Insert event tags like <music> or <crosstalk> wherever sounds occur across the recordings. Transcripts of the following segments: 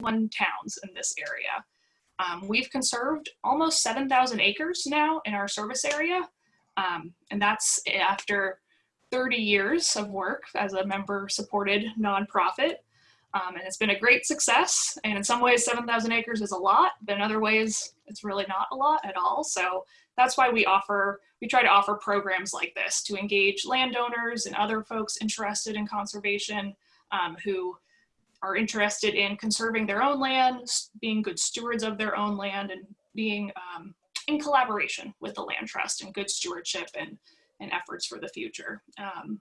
one towns in this area. Um, we've conserved almost 7,000 acres now in our service area, um, and that's after 30 years of work as a member-supported nonprofit. Um, and it's been a great success. And in some ways, 7,000 acres is a lot, but in other ways, it's really not a lot at all. So that's why we offer, we try to offer programs like this to engage landowners and other folks interested in conservation um, who are interested in conserving their own land, being good stewards of their own land, and being um, in collaboration with the land trust and good stewardship and, and efforts for the future. Um,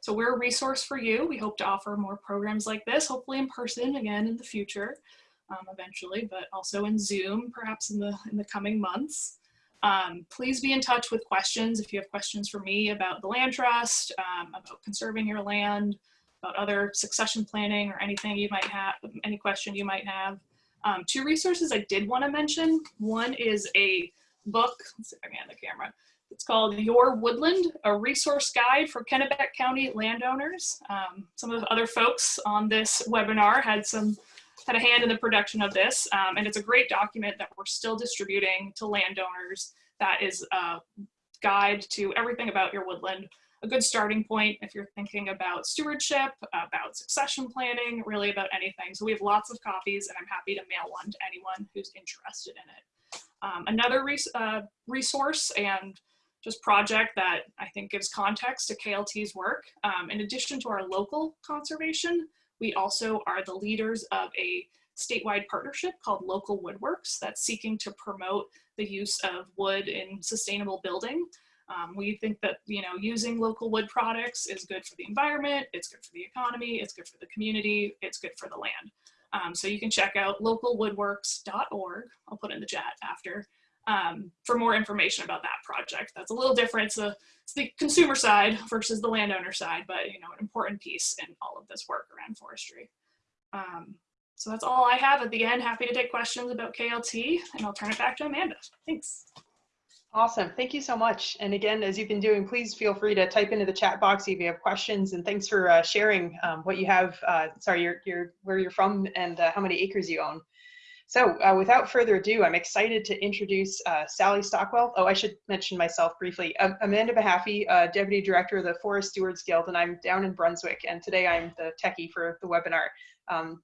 so we're a resource for you. We hope to offer more programs like this, hopefully in person again in the future, um, eventually, but also in Zoom, perhaps in the, in the coming months. Um, please be in touch with questions if you have questions for me about the land trust, um, about conserving your land, about other succession planning or anything you might have, any question you might have. Um, two resources I did want to mention. One is a book, let's see if I can the camera. It's called Your Woodland, a resource guide for Kennebec County landowners. Um, some of the other folks on this webinar had some had a hand in the production of this, um, and it's a great document that we're still distributing to landowners that is a guide to everything about your woodland a good starting point if you're thinking about stewardship, about succession planning, really about anything. So we have lots of copies and I'm happy to mail one to anyone who's interested in it. Um, another res uh, resource and just project that I think gives context to KLT's work, um, in addition to our local conservation, we also are the leaders of a statewide partnership called Local Woodworks that's seeking to promote the use of wood in sustainable building. Um, we think that you know using local wood products is good for the environment, it's good for the economy, it's good for the community, it's good for the land. Um, so you can check out localwoodworks.org. I'll put in the chat after um, for more information about that project. That's a little different. A, it's the consumer side versus the landowner side, but you know an important piece in all of this work around forestry. Um, so that's all I have at the end. Happy to take questions about KLT, and I'll turn it back to Amanda. Thanks. Awesome. Thank you so much. And again, as you've been doing, please feel free to type into the chat box if you have questions. And thanks for uh, sharing um, what you have, uh, sorry, you're, you're, where you're from and uh, how many acres you own. So uh, without further ado, I'm excited to introduce uh, Sally Stockwell. Oh, I should mention myself briefly. Amanda Mahaffey, uh, Deputy Director of the Forest Stewards Guild, and I'm down in Brunswick. And today I'm the techie for the webinar. Um,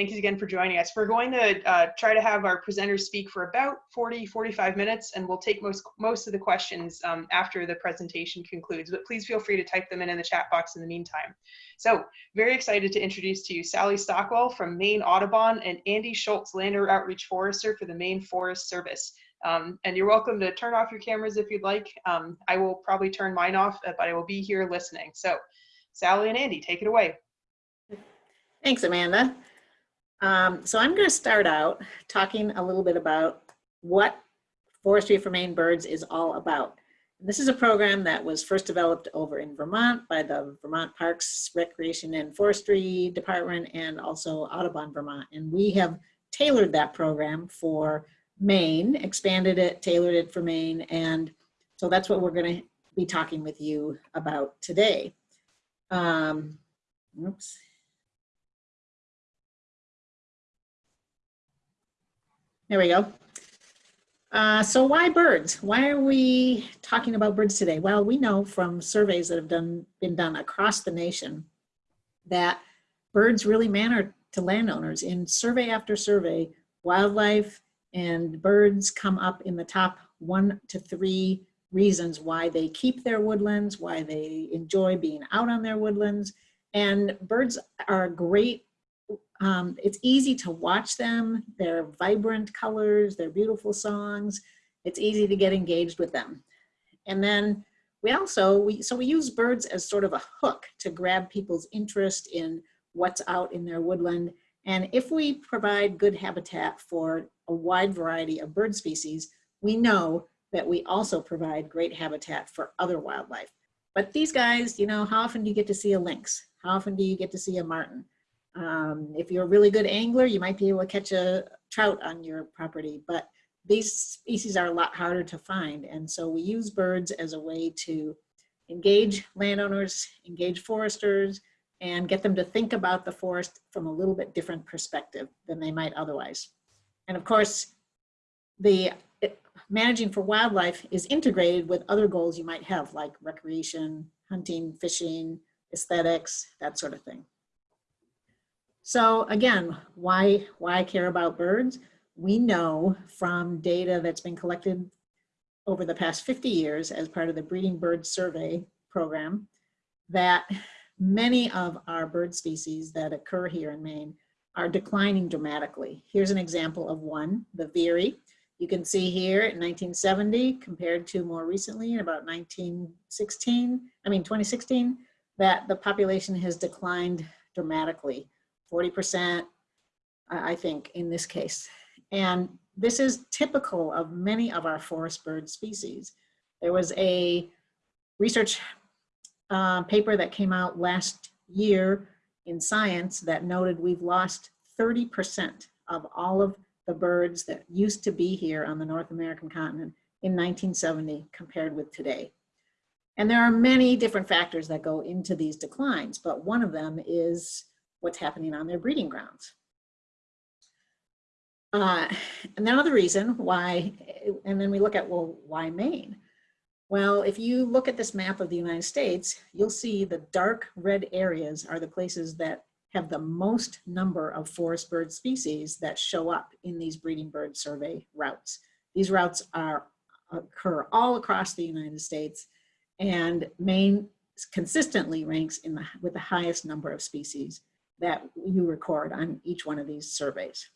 Thank you again for joining us. We're going to uh, try to have our presenters speak for about 40, 45 minutes, and we'll take most, most of the questions um, after the presentation concludes, but please feel free to type them in in the chat box in the meantime. So very excited to introduce to you Sally Stockwell from Maine Audubon and Andy Schultz, Lander Outreach Forester for the Maine Forest Service. Um, and you're welcome to turn off your cameras if you'd like. Um, I will probably turn mine off, but I will be here listening. So Sally and Andy, take it away. Thanks, Amanda. Um, so I'm going to start out talking a little bit about what Forestry for Maine Birds is all about. This is a program that was first developed over in Vermont by the Vermont Parks, Recreation and Forestry Department and also Audubon, Vermont. And we have tailored that program for Maine, expanded it, tailored it for Maine. And so that's what we're going to be talking with you about today. Um, oops. There we go. Uh, so why birds? Why are we talking about birds today? Well, we know from surveys that have done, been done across the nation that birds really matter to landowners. In survey after survey, wildlife and birds come up in the top one to three reasons why they keep their woodlands, why they enjoy being out on their woodlands. And birds are a great um, it's easy to watch them. They're vibrant colors, they're beautiful songs. It's easy to get engaged with them. And then we also, we, so we use birds as sort of a hook to grab people's interest in what's out in their woodland. And if we provide good habitat for a wide variety of bird species, we know that we also provide great habitat for other wildlife. But these guys, you know, how often do you get to see a lynx? How often do you get to see a marten? Um, if you're a really good angler, you might be able to catch a trout on your property, but these species are a lot harder to find. And so we use birds as a way to engage landowners, engage foresters, and get them to think about the forest from a little bit different perspective than they might otherwise. And of course, the it- managing for wildlife is integrated with other goals you might have, like recreation, hunting, fishing, aesthetics, that sort of thing. So again, why, why care about birds? We know from data that's been collected over the past 50 years as part of the Breeding Bird Survey program that many of our bird species that occur here in Maine are declining dramatically. Here's an example of one, the veery. You can see here in 1970 compared to more recently in about 1916, I mean 2016, that the population has declined dramatically, 40%, I I think, in this case. And this is typical of many of our forest bird species. There was a research uh, paper that came out last year in Science that noted we've lost 30% of all of the birds that used to be here on the North American continent in 1970 compared with today. And there are many different factors that go into these declines, but one of them is what's happening on their breeding grounds. Uh, and another reason why, and then we look at, well, why Maine? Well, if you look at this map of the United States, you'll see the dark red areas are the places that have the most number of forest bird species that show up in these breeding bird survey routes. These routes are occur all across the United States and Maine consistently ranks in the, with the highest number of species that you record on each one of these surveys.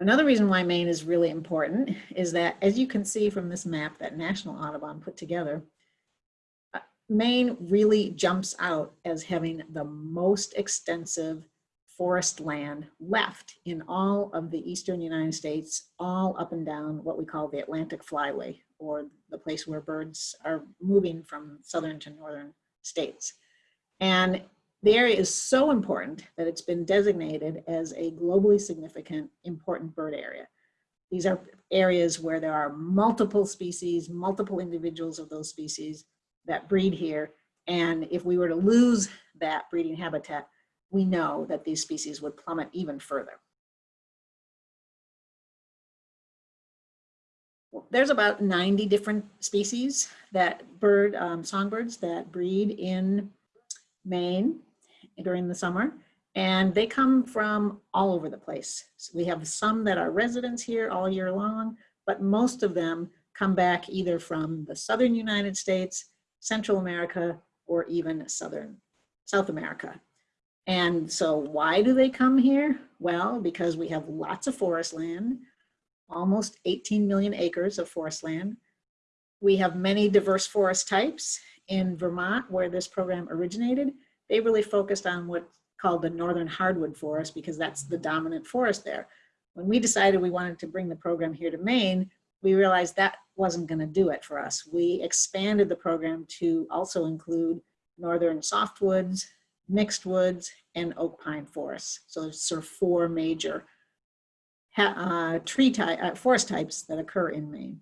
Another reason why Maine is really important is that, as you can see from this map that National Audubon put together, uh, Maine really jumps out as having the most extensive forest land left in all of the eastern United States, all up and down what we call the Atlantic Flyway, or the place where birds are moving from southern to northern states. And the area is so important that it's been designated as a globally significant important bird area. These are areas where there are multiple species, multiple individuals of those species that breed here. And if we were to lose that breeding habitat, we know that these species would plummet even further. There's about 90 different species that bird, um, songbirds that breed in Maine during the summer. And they come from all over the place. So we have some that are residents here all year long, but most of them come back either from the Southern United States, Central America, or even Southern South America. And so why do they come here? Well, because we have lots of forest land, almost 18 million acres of forest land. We have many diverse forest types in Vermont where this program originated they really focused on what's called the northern hardwood forest because that's the dominant forest there. When we decided we wanted to bring the program here to Maine, we realized that wasn't going to do it for us. We expanded the program to also include northern softwoods, mixed woods, and oak pine forests. So there's sort of four major uh, tree type, uh, forest types that occur in Maine.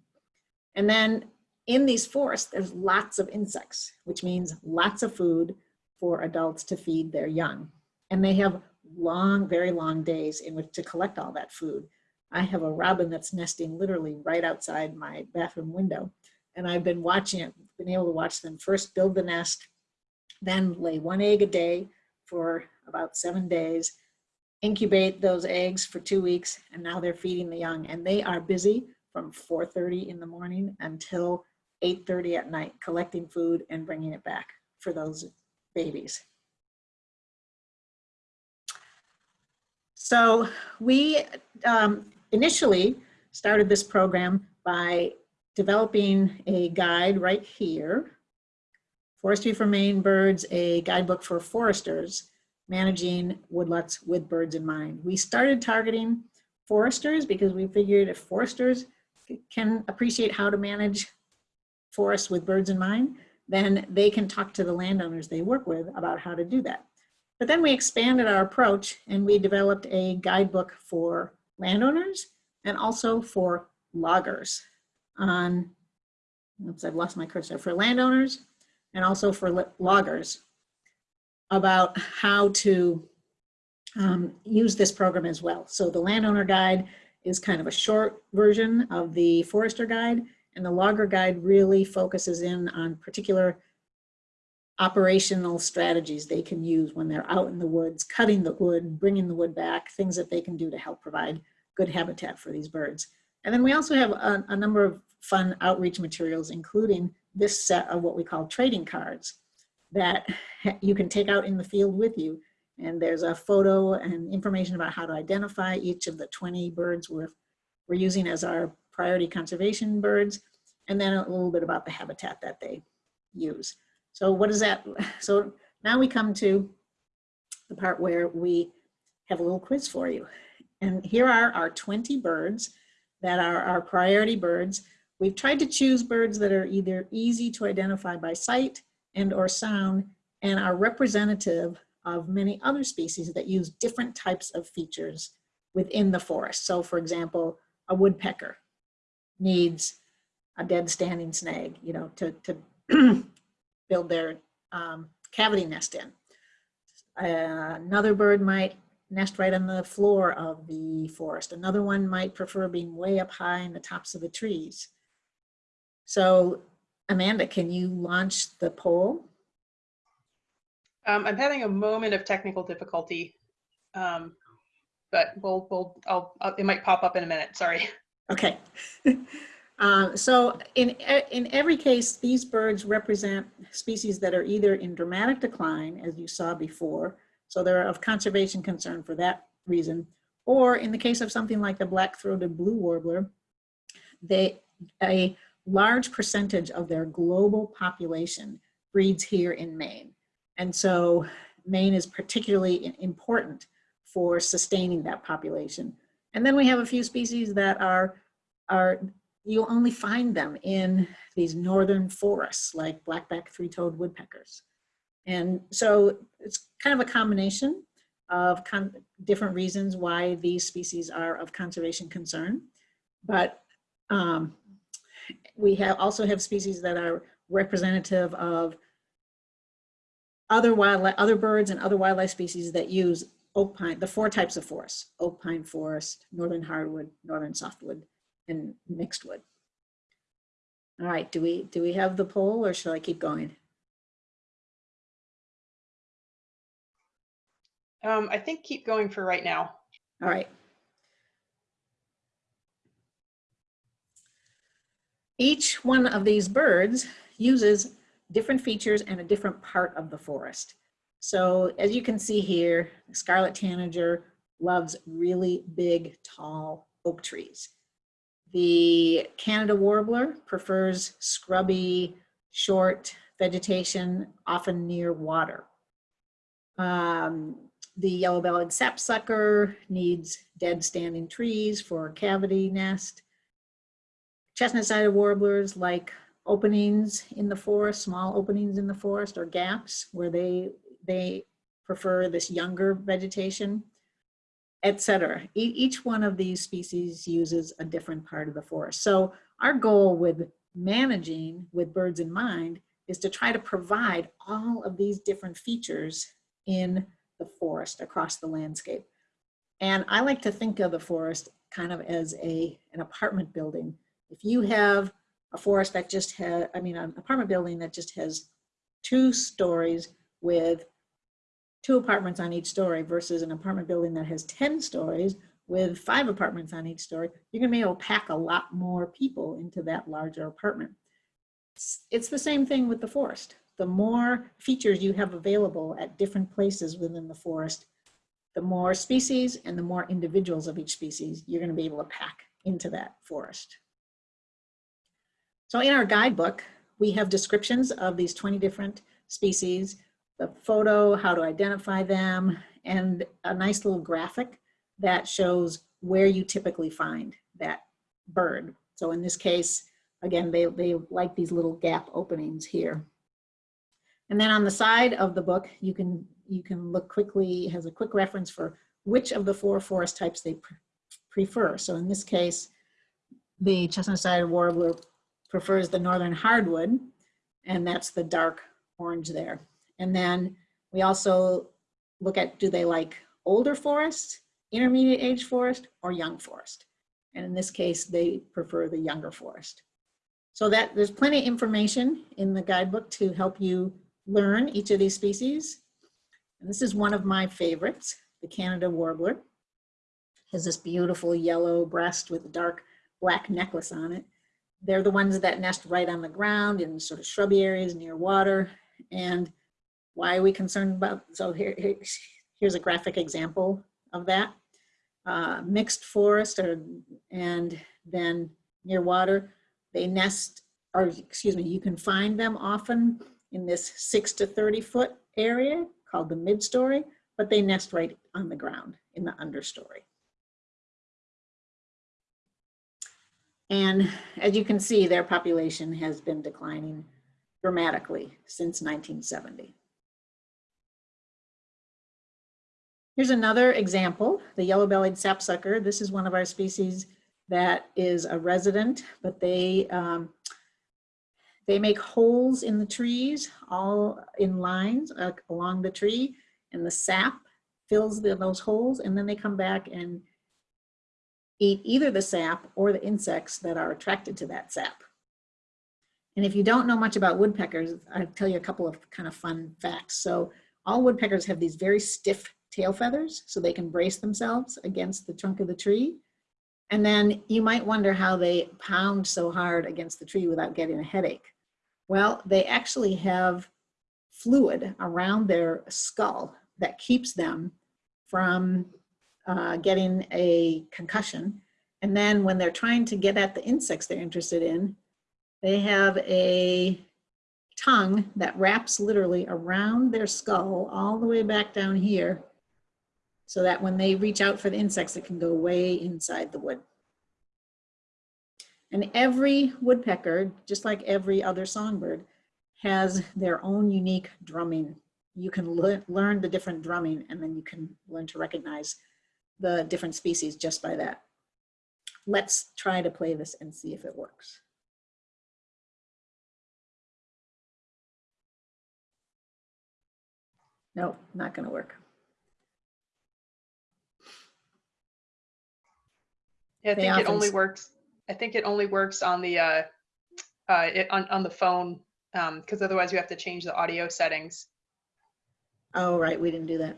And then in these forests, there's lots of insects, which means lots of food, for adults to feed their young. And they have long, very long days in which to collect all that food. I have a robin that's nesting literally right outside my bathroom window. And I've been watching it, been able to watch them first build the nest, then lay one egg a day for about seven days, incubate those eggs for two weeks, and now they're feeding the young. And they are busy from 4.30 in the morning until 8.30 at night, collecting food and bringing it back for those babies. So we um, initially started this program by developing a guide right here, Forestry for Maine Birds, a guidebook for foresters, managing woodlots with birds in mind. We started targeting foresters because we figured if foresters can appreciate how to manage forests with birds in mind, then they can talk to the landowners they work with about how to do that. But then we expanded our approach and we developed a guidebook for landowners and also for loggers on, oops, I've lost my cursor, for landowners and also for loggers about how to um, use this program as well. So the landowner guide is kind of a short version of the forester guide and the logger guide really focuses in on particular operational strategies they can use when they're out in the woods, cutting the wood, bringing the wood back, things that they can do to help provide good habitat for these birds. And then we also have a, a number of fun outreach materials, including this set of what we call trading cards that <laughs> you can take out in the field with you. And there's a photo and information about how to identify each of the 20 birds we're, we're using as our priority conservation birds, and then a little bit about the habitat that they use. So what is that? <laughs> So now we come to the part where we have a little quiz for you. And here are our 20 birds that are our priority birds. We've tried to choose birds that are either easy to identify by sight and or sound and are representative of many other species that use different types of features within the forest. So for example, a woodpecker needs a dead standing snag, you know, to, to <clears throat> build their um, cavity nest in. Uh, another bird might nest right on the floor of the forest. Another one might prefer being way up high in the tops of the trees. So Amanda, can you launch the poll? Um, I'm having a moment of technical difficulty, um, but we'll, we'll, I'll, I'll, it might pop up in a minute. Sorry. Okay. <laughs> Uh, so in, in every case, these birds represent species that are either in dramatic decline, as you saw before, so they're of conservation concern for that reason, or in the case of something like the black-throated blue warbler, they, a large percentage of their global population breeds here in Maine. And so Maine is particularly important for sustaining that population. And then we have a few species that are, are you'll only find them in these northern forests like black-backed three-toed woodpeckers. And so it's kind of a combination of con different reasons why these species are of conservation concern. But um, we have also have species that are representative of other wildlife, other birds and other wildlife species that use oak pine, the four types of forests, oak pine forest, northern hardwood, northern softwood, and mixed wood. All right, do we, do we have the poll or shall I keep going? Um, I think keep going for right now. All right. Each one of these birds uses different features and a different part of the forest. So as you can see here, scarlet tanager loves really big, tall oak trees. The Canada warbler prefers scrubby, short vegetation, often near water. Um, the yellow-bellied sapsucker needs dead standing trees for a cavity nest. Chestnut-sided warblers like openings in the forest, small openings in the forest or gaps where they, they prefer this younger vegetation, etc. E- each one of these species uses a different part of the forest. So our goal with managing with birds in mind is to try to provide all of these different features in the forest across the landscape. And I like to think of the forest kind of as a, an apartment building. If you have a forest that just has, I mean, an apartment building that just has two stories with two apartments on each story versus an apartment building that has 10 stories with five apartments on each story, you're gonna be able to pack a lot more people into that larger apartment. It's, it's the same thing with the forest. The more features you have available at different places within the forest, the more species and the more individuals of each species you're gonna be able to pack into that forest. So in our guidebook, we have descriptions of these 20 different species, the photo, how to identify them, and a nice little graphic that shows where you typically find that bird. So in this case, again, they, they like these little gap openings here. And then on the side of the book, you can, you can look quickly, has a quick reference for which of the four forest types they pre- prefer. So in this case, the chestnut-sided warbler prefers the northern hardwood, and that's the dark orange there. And then We also look at, do they like older forest, intermediate age forest, or young forest? And in this case, they prefer the younger forest. So that there's plenty of information in the guidebook to help you learn each of these species. And this is one of my favorites, the Canada warbler. Has this beautiful yellow breast with a dark black necklace on it. They're the ones that nest right on the ground in sort of shrubby areas near water. And why are we concerned about, so here, here- here's a graphic example of that. Uh, mixed forest or, and then near water, they nest, or excuse me, you can find them often in this six to 30 foot area called the mid-story, but they nest right on the ground in the understory. And as you can see, their population has been declining dramatically since 1970. Here's another example, the yellow-bellied sapsucker. This is one of our species that is a resident, but they um, they make holes in the trees, all in lines uh, along the tree, and the sap fills the, those holes, and then they come back and eat either the sap or the insects that are attracted to that sap. And if you don't know much about woodpeckers, I'll tell you a couple of kind of fun facts. So all woodpeckers have these very stiff tail feathers so they can brace themselves against the trunk of the tree. And then you might wonder how they pound so hard against the tree without getting a headache. Well, they actually have fluid around their skull that keeps them from uh, getting a concussion. And then when they're trying to get at the insects they're interested in, they have a tongue that wraps literally around their skull all the way back down here so that when they reach out for the insects, it can go way inside the wood. And every woodpecker, just like every other songbird, has their own unique drumming. You can le learn the different drumming and then you can learn to recognize the different species just by that. Let's try to play this and see if it works. No, not gonna work. Yeah, I They think it only works, I think it only works on the, uh, uh, it, on, on the phone, um, because otherwise you have to change the audio settings. Oh, right, we didn't do that.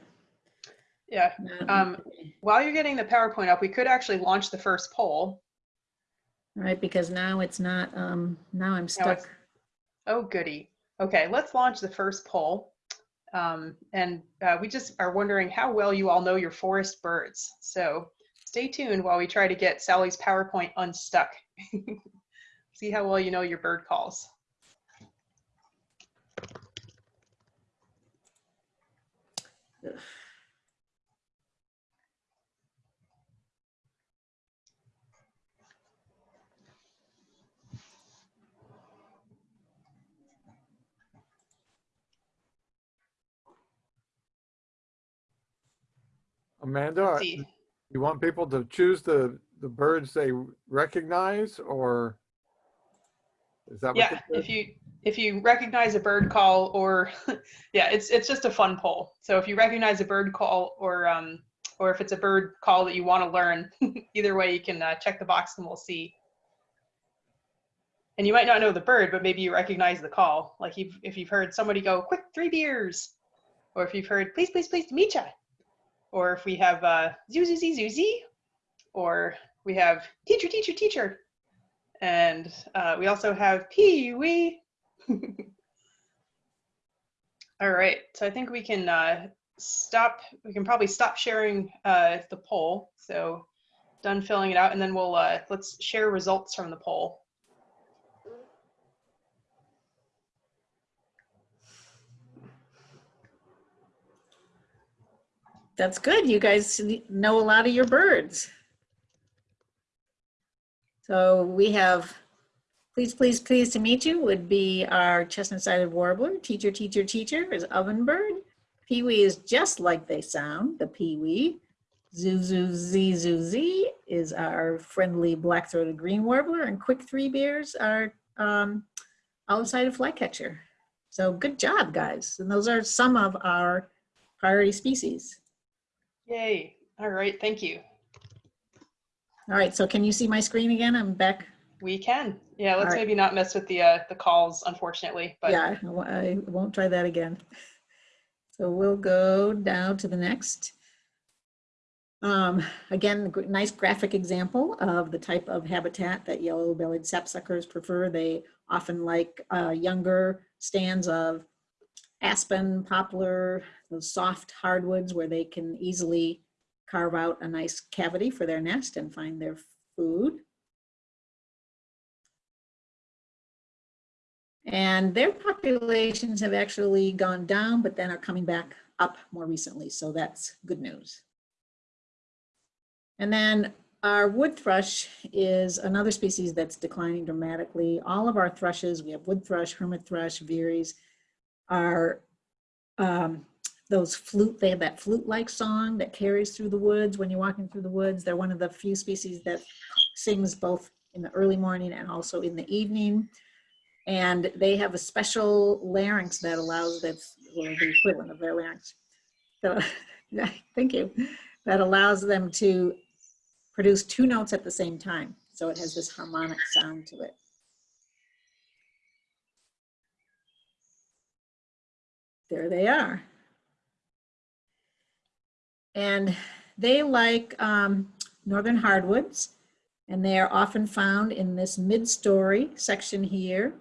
Yeah, Um, while you're getting the PowerPoint up, we could actually launch the first poll. Right, because now it's not, um, now I'm stuck. Oh, goody. Okay, let's launch the first poll. Um, and uh, we just are wondering how well you all know your forest birds. So stay tuned while we try to get Sally's PowerPoint unstuck. <laughs> See how well you know your bird calls. Ugh. Amanda, Let's are- see. You want people to choose the, the birds they recognize or? Is that? Yeah, if you if you recognize a bird call or <laughs> yeah, it's it's just a fun poll. So if you recognize a bird call or um or if it's a bird call that you want to learn, <laughs> either way you can uh, check the box and we'll see. And you might not know the bird, but maybe you recognize the call. Like if if you've heard somebody go, "Quick, three beers," or if you've heard, "Please, please, please, to meet ya," or if we have uh, "Zoo, zoo, zoo, zoo, zoo," or we have "Teacher, teacher, teacher," and uh, we also have Pee Wee. <laughs> All right, so I think we can uh, stop. We can probably stop sharing uh, the poll. So done filling it out, and then we'll uh, let's share results from the poll. That's good. You guys know a lot of your birds. So we have, please, please, please to meet you would be our chestnut-sided warbler. Teacher, teacher, teacher is ovenbird. Peewee is just like they sound, the peewee. Zoo, zoo, zee, zoo, zee is our friendly black-throated green warbler. And quick three bears are um, olive-sided flycatcher. So good job, guys. And those are some of our priority species. Yay. All right. Thank you. All right, so can you see my screen again? I'm back. We can. Yeah, let's right. maybe not mess with the uh, the calls, unfortunately. But Yeah, I won't try that again. So we'll go down to the next. Um, again, nice graphic example of the type of habitat that yellow-bellied sapsuckers prefer. They often like uh, younger stands of aspen, poplar, those soft hardwoods where they can easily carve out a nice cavity for their nest and find their food. And their populations have actually gone down, but then are coming back up more recently. So that's good news. And then our wood thrush is another species that's declining dramatically. All of our thrushes, we have wood thrush, hermit thrush, veeries, are um, those flute, they have that flute-like song that carries through the woods when you're walking through the woods. They're one of the few species that sings both in the early morning and also in the evening. And they have a special larynx that allows that's or the equivalent of their larynx. So, <laughs> thank you. That allows them to produce two notes at the same time. So it has this harmonic sound to it. There they are. And they like um, northern hardwoods, and they are often found in this mid-story section here,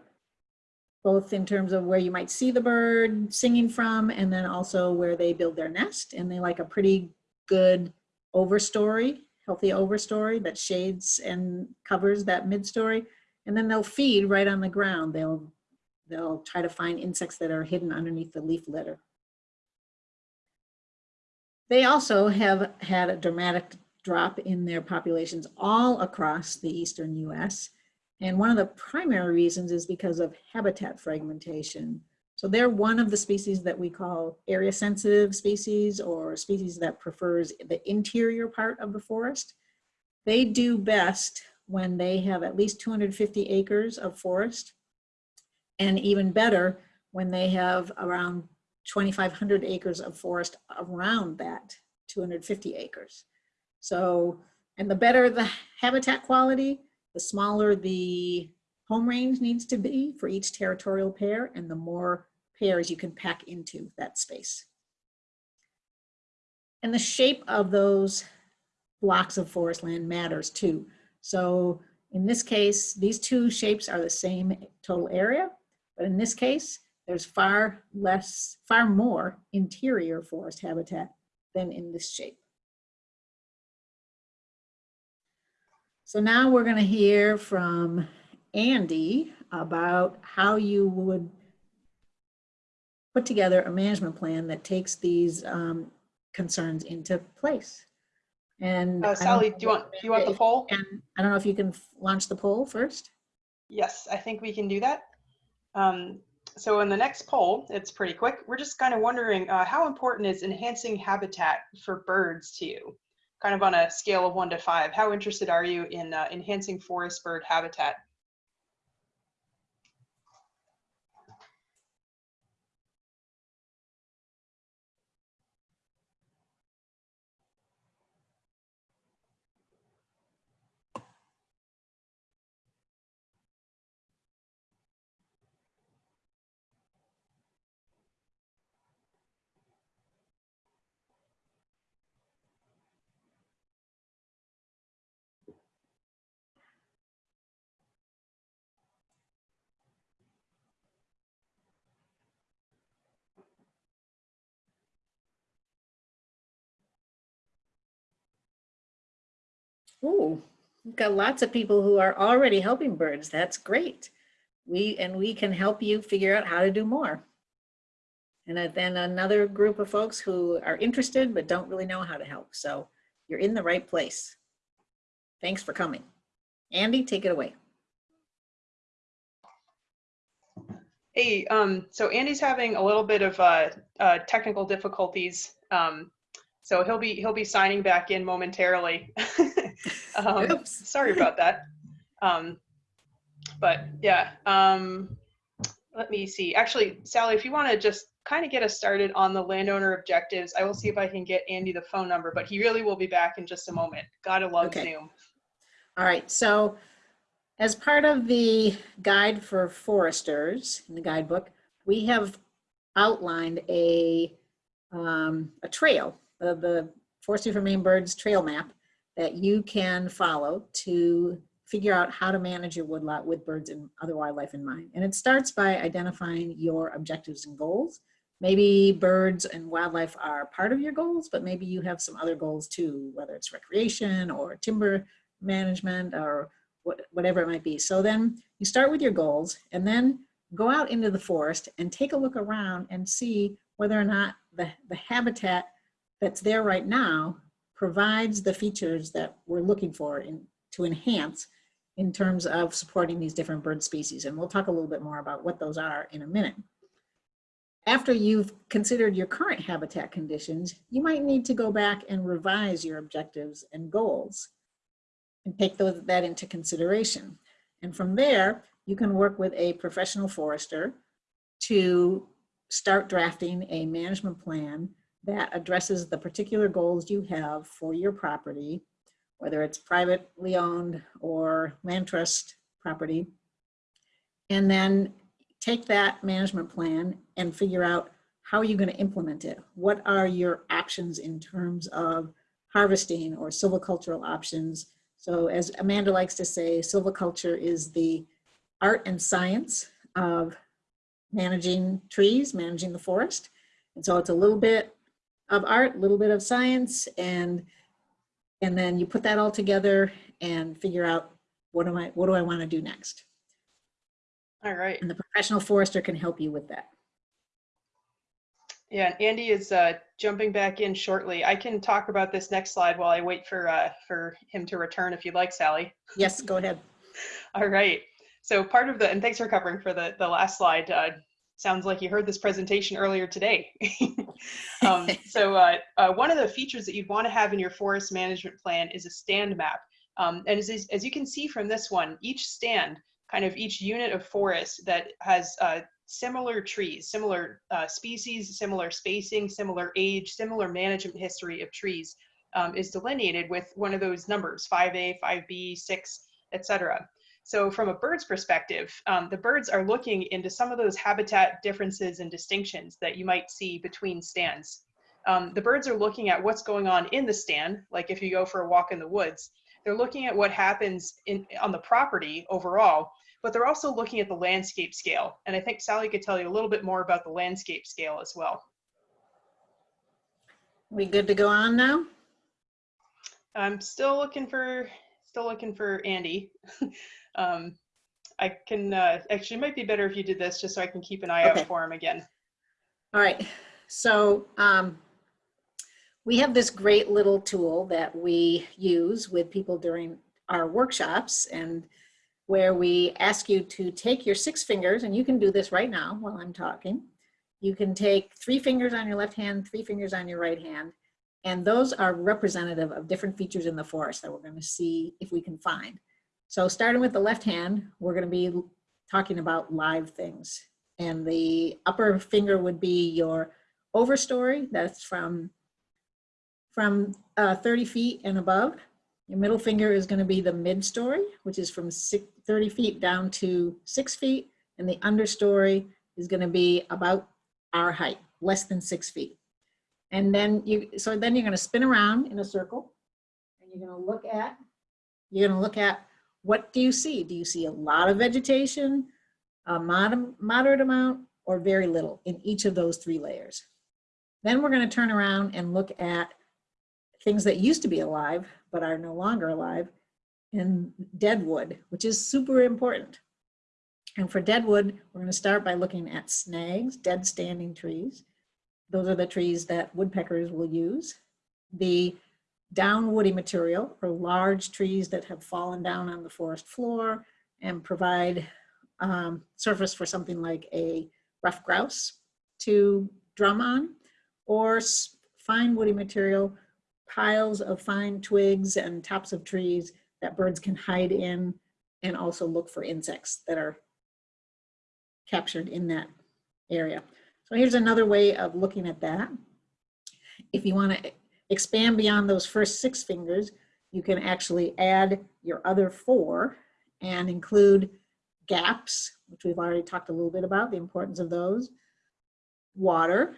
both in terms of where you might see the bird singing from, and then also where they build their nest. And they like a pretty good overstory, healthy overstory that shades and covers that mid-story. And then they'll feed right on the ground. They'll they'll try to find insects that are hidden underneath the leaf litter. They also have had a dramatic drop in their populations all across the eastern US. And one of the primary reasons is because of habitat fragmentation. So they're one of the species that we call area sensitive species or species that prefers the interior part of the forest. They do best when they have at least 250 acres of forest and even better when they have around 2,500 acres of forest around that 250 acres. So, and the better the habitat quality, the smaller the home range needs to be for each territorial pair and the more pairs you can pack into that space. And the shape of those blocks of forest land matters too. So in this case, these two shapes are the same total area, but in this case, there's far less, far more interior forest habitat than in this shape. So now we're going to hear from Andy about how you would put together a management plan that takes these um, concerns into place. And Uh, Sally, do you want do you want the poll? And I don't know if you can launch the poll first. Yes, I think we can do that. Um, so in the next poll, it's pretty quick. We're just kind of wondering uh, how important is enhancing habitat for birds to you? Kind of on a scale of one to five. How interested are you in uh, enhancing forest bird habitat? Ooh, we've got lots of people who are already helping birds. That's great. We, and we can help you figure out how to do more. And then another group of folks who are interested but don't really know how to help. So you're in the right place. Thanks for coming. Andy, take it away. Hey, um, so Andy's having a little bit of uh, uh, technical difficulties. Um, so he'll be he'll be signing back in momentarily. <laughs> um, Oops. sorry about that. Um, but yeah, um, let me see. Actually, Sally, if you want to just kind of get us started on the landowner objectives, I will see if I can get Andy the phone number, but he really will be back in just a moment. Gotta love Okay. Zoom. All right, so as part of the guide for foresters in the guidebook, we have outlined a, um, a trail, the, the Forestry for Maine Birds trail map that you can follow to figure out how to manage your woodlot with birds and other wildlife in mind. And it starts by identifying your objectives and goals. Maybe birds and wildlife are part of your goals, but maybe you have some other goals too, whether it's recreation or timber management or what, whatever it might be. So then you start with your goals and then go out into the forest and take a look around and see whether or not the, the habitat that's there right now provides the features that we're looking for in, to enhance in terms of supporting these different bird species. And we'll talk a little bit more about what those are in a minute. After you've considered your current habitat conditions, you might need to go back and revise your objectives and goals and take those, that into consideration. And from there, you can work with a professional forester to start drafting a management plan that addresses the particular goals you have for your property, whether it's privately owned or land trust property. And then take that management plan and figure out how are you going to implement it? What are your options in terms of harvesting or silvicultural options? So as Amanda likes to say, silviculture is the art and science of managing trees, managing the forest. And so it's a little bit of art, a little bit of science, and and then you put that all together and figure out what am I what do I want to do next? All right. And the professional forester can help you with that. Yeah, and Andy is uh, jumping back in shortly. I can talk about this next slide while I wait for uh, for him to return if you'd like, Sally. Yes, go ahead. <laughs> All right. So part of the, and thanks for covering for the, the last slide. Uh, sounds like you heard this presentation earlier today. <laughs> um, so uh, uh, one of the features that you'd want to have in your forest management plan is a stand map. Um, and as, as you can see from this one, each stand, kind of each unit of forest that has uh, similar trees, similar uh, species, similar spacing, similar age, similar management history of trees um, is delineated with one of those numbers, 5A, 5B, 6, etc. So from a bird's perspective, um, the birds are looking into some of those habitat differences and distinctions that you might see between stands. Um, the birds are looking at what's going on in the stand, like if you go for a walk in the woods, they're looking at what happens in, on the property overall, but they're also looking at the landscape scale. And I think Sally could tell you a little bit more about the landscape scale as well. We good to go on now? I'm still looking for, still looking for Andy. <laughs> um, I can, uh, actually it might be better if you did this just so I can keep an eye Okay. out for him again. All right, so um, we have this great little tool that we use with people during our workshops and where we ask you to take your six fingers, and you can do this right now while I'm talking. You can take three fingers on your left hand, three fingers on your right hand, and those are representative of different features in the forest that we're going to see if we can find. So starting with the left hand, we're going to be talking about live things. And the upper finger would be your overstory. That's from, from uh, 30 feet and above. Your middle finger is going to be the mid-story, which is from six, 30 feet down to six feet. And the understory is going to be about our height, less than six feet. And then you, so then you're going to spin around in a circle and you're going to look at, you're going to look at what do you see? Do you see a lot of vegetation, a mod moderate amount, or very little in each of those three layers? Then we're going to turn around and look at things that used to be alive but are no longer alive in dead wood, which is super important. And for dead wood, we're going to start by looking at snags, dead standing trees. Those are the trees that woodpeckers will use. The down woody material or large trees that have fallen down on the forest floor and provide um, surface for something like a ruffed grouse to drum on or fine woody material, piles of fine twigs and tops of trees that birds can hide in and also look for insects that are captured in that area. So here's another way of looking at that. If you want to expand beyond those first six fingers, you can actually add your other four and include gaps, which we've already talked a little bit about, the importance of those, water,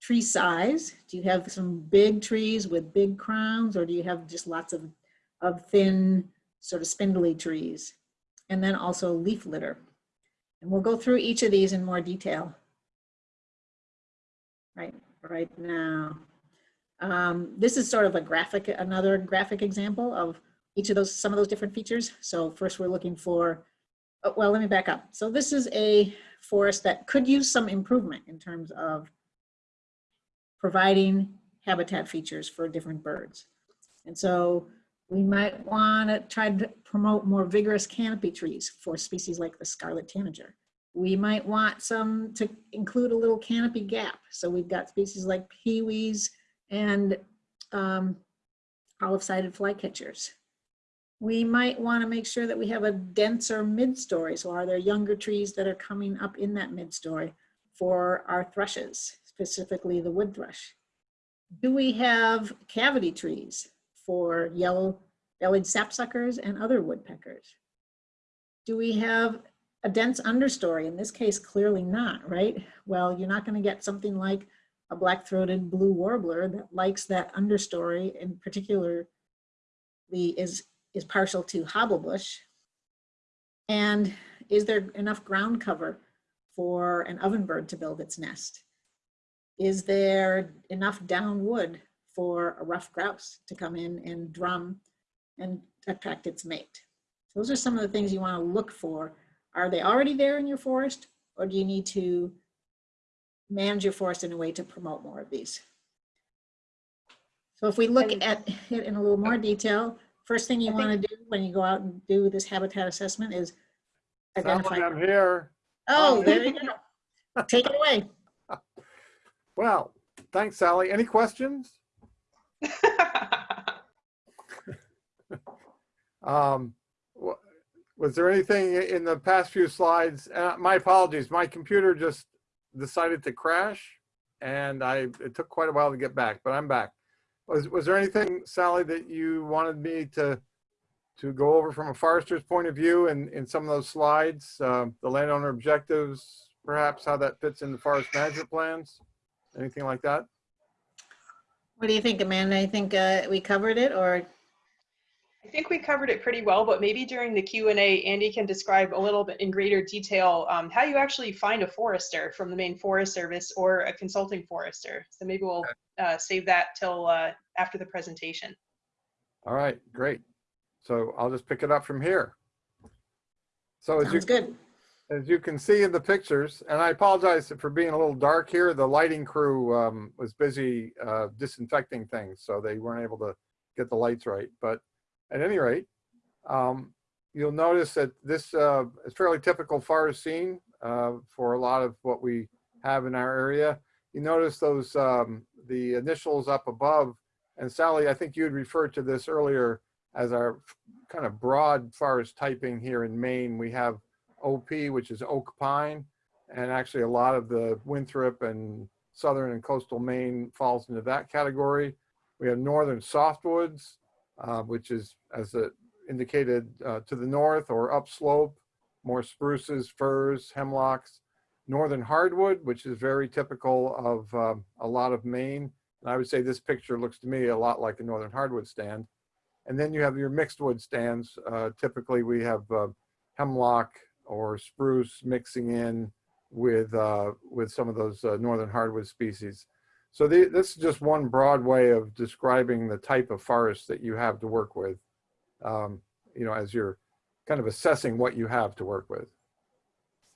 tree size. Do you have some big trees with big crowns or do you have just lots of, of thin, sort of spindly trees? And then also leaf litter. And we'll go through each of these in more detail right, right now. Um, this is sort of a graphic, another graphic example of each of those, some of those different features. So first we're looking for, oh, well, let me back up. So this is a forest that could use some improvement in terms of providing habitat features for different birds. And so we might want to try to promote more vigorous canopy trees for species like the scarlet tanager. We might want some to include a little canopy gap. So we've got species like pewees and um, olive-sided flycatchers. We might want to make sure that we have a denser mid-story. So are there younger trees that are coming up in that mid-story for our thrushes, specifically the wood thrush? Do we have cavity trees for yellow-bellied sapsuckers and other woodpeckers? Do we have a dense understory? In this case, clearly not, right? Well, you're not going to get something like a black-throated blue warbler that likes that understory, in particular, the is is partial to hobblebush? And is there enough ground cover for an ovenbird to build its nest? Is there enough down wood for a ruffed grouse to come in and drum and attract its mate? Those are some of the things you want to look for. Are they already there in your forest or do you need to manage your forest in a way to promote more of these? So if we look at it in a little more detail, First thing you want to do when you go out and do this habitat assessment is identify. like I'm here. Oh, Um, there you go. Take it away. <laughs> Well, thanks, Sally. Any questions? <laughs> Um, wa- was there anything in the past few slides? Uh, my apologies, my computer just decided to crash and I, it took quite a while to get back, but I'm back. Was, was there anything, Sally, that you wanted me to, to go over from a forester's point of view in, in some of those slides? Um, the landowner objectives, perhaps how that fits in the forest management plans? Anything like that? What do you think, Amanda? I think uh, we covered it or? I think we covered it pretty well, but maybe during the Q and A, Andy can describe a little bit in greater detail um, how you actually find a forester from the Maine Forest Service or a consulting forester. So maybe we'll uh, save that till uh, after the presentation. All right, great. So I'll just pick it up from here. So as you, good. as you can see in the pictures, and I apologize for being a little dark here, the lighting crew um, was busy uh, disinfecting things, so they weren't able to get the lights right. But at any rate, um, you'll notice that this uh, is fairly typical forest scene uh, for a lot of what we have in our area. You notice those, um, the initials up above, and Sally, I think you had referred to this earlier as our kind of broad forest typing here in Maine. We have OP, which is oak pine, and actually a lot of the Winthrop and southern and coastal Maine falls into that category. We have northern softwoods, uh, which is, as it indicated, uh, to the north or upslope, more spruces, firs, hemlocks. Northern hardwood, which is very typical of um, a lot of Maine. And I would say this picture looks to me a lot like a northern hardwood stand. And then you have your mixed wood stands. Uh, typically, we have uh, hemlock or spruce mixing in with uh, with some of those uh, northern hardwood species. So the, this is just one broad way of describing the type of forest that you have to work with. Um, you know, as you're kind of assessing what you have to work with.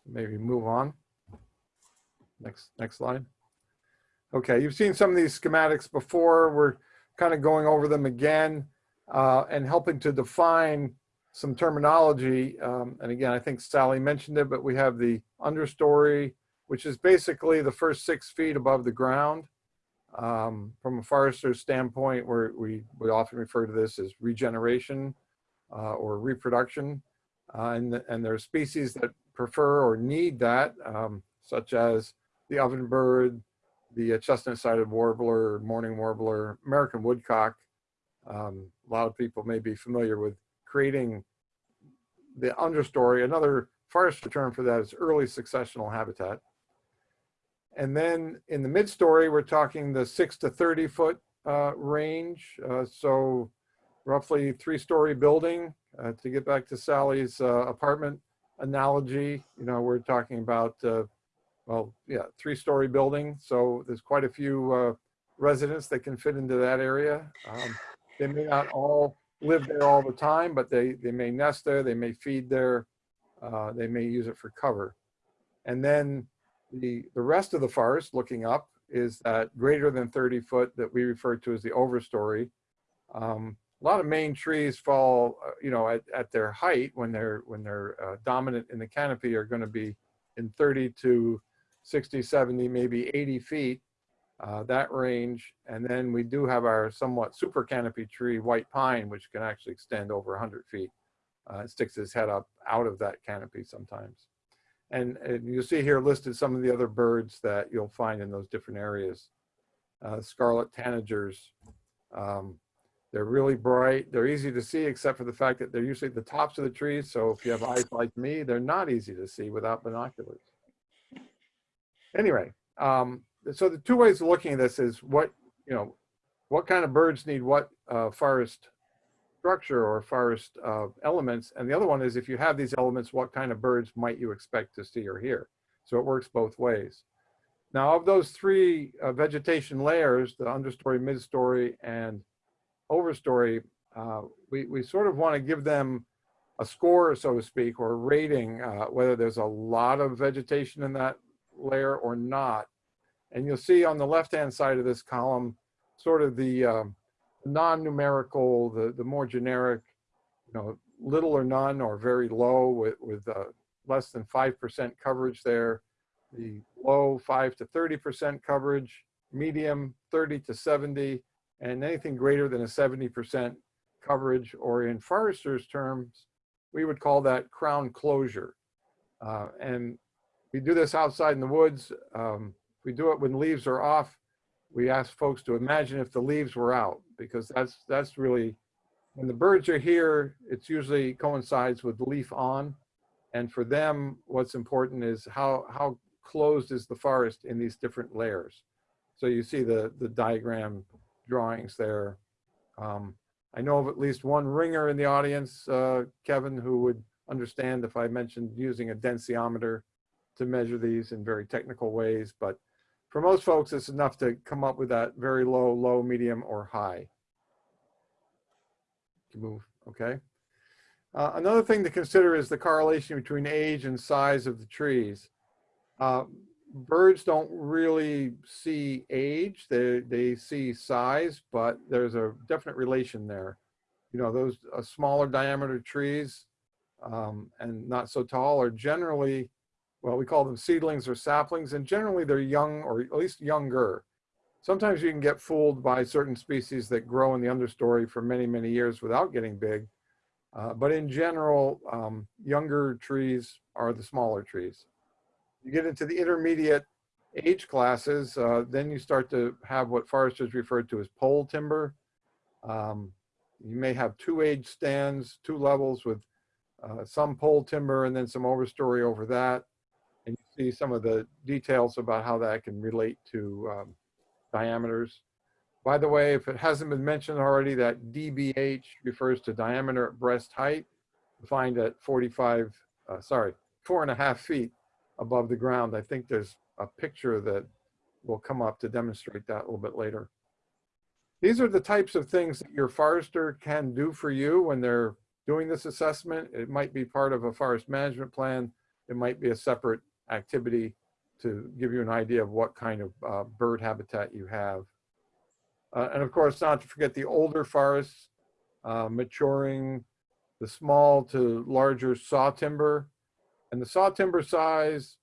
Maybe move on. Next, next slide. Okay, you've seen some of these schematics before. We're kind of going over them again uh, and helping to define some terminology. Um, and again, I think Sally mentioned it, but we have the understory, which is basically the first six feet above the ground. Um, from a forester's standpoint, where we, we often refer to this as regeneration uh, or reproduction. Uh, and, and there are species that prefer or need that, um, such as the ovenbird, the chestnut-sided warbler, mourning warbler, American woodcock. Um, a lot of people may be familiar with creating the understory. Another forestry term for that is early successional habitat. And then in the mid-story, we're talking the six to 30 foot uh, range. Uh, so roughly three-story building. Uh, to get back to Sally's uh, apartment analogy, you know, we're talking about, uh, well, yeah, three-story building. So there's quite a few uh, residents that can fit into that area. Um, they may not all live there all the time, but they, they may nest there, they may feed there, they may use it for cover. And then the, the rest of the forest, looking up, is that greater than 30 foot that we refer to as the overstory. Um, a lot of Maine trees fall, uh, you know, at, at their height when they're when they're uh, dominant in the canopy are going to be in 30 to 60, 70, maybe 80 feet, uh, that range. And then we do have our somewhat super canopy tree, white pine, which can actually extend over 100 feet. Uh, it sticks its head up out of that canopy sometimes. And, and you see here listed some of the other birds that you'll find in those different areas. Uh, scarlet tanagers. Um, they're really bright. They're easy to see except for the fact that they're usually at the tops of the trees. So if you have eyes like me, they're not easy to see without binoculars. Anyway, um, so the two ways of looking at this is what, you know, what kind of birds need what uh, forest structure or forest uh, elements. And the other one is if you have these elements, what kind of birds might you expect to see or hear? So it works both ways. Now of those three uh, vegetation layers, the understory, midstory, and overstory, uh, we, we sort of want to give them a score, so to speak, or rating, uh, whether there's a lot of vegetation in that layer or not. And you'll see on the left-hand side of this column, sort of the um, non-numerical, the, the more generic, you know, little or none or very low with, with uh, less than 5% coverage there. The low 5 to 30% coverage, medium 30 to 70, and anything greater than a 70% coverage, or in foresters terms, we would call that crown closure. Uh, and we do this outside in the woods. Um, we do it when leaves are off. We ask folks to imagine if the leaves were out, because that's that's really when the birds are here. It's usually coincides with leaf on, and for them, what's important is how how closed is the forest in these different layers. So you see the the diagram drawings there. Um, I know of at least one ringer in the audience, uh, Kevin, who would understand if I mentioned using a densiometer to measure these in very technical ways, but for most folks, it's enough to come up with that very low, low, medium, or high. Move, okay. Uh, another thing to consider is the correlation between age and size of the trees. Uh, birds don't really see age, they, they see size, but there's a definite relation there. You know, those uh, smaller diameter trees um, and not so tall are generally well, we call them seedlings or saplings, and generally they're young or at least younger. Sometimes you can get fooled by certain species that grow in the understory for many, many years without getting big. Uh, but in general, um, younger trees are the smaller trees. You get into the intermediate age classes, uh, then you start to have what foresters refer to as pole timber. Um, you may have two age stands, two levels with uh, some pole timber and then some overstory over that see some of the details about how that can relate to um, diameters. By the way, if it hasn't been mentioned already, that DBH refers to diameter at breast height, defined at 45, uh, sorry, four and a half feet above the ground. I think there's a picture that will come up to demonstrate that a little bit later. These are the types of things that your forester can do for you when they're doing this assessment. It might be part of a forest management plan. It might be a separate activity to give you an idea of what kind of uh, bird habitat you have. Uh, and of course, not to forget the older forests, uh, maturing, the small to larger saw timber. And the saw timber size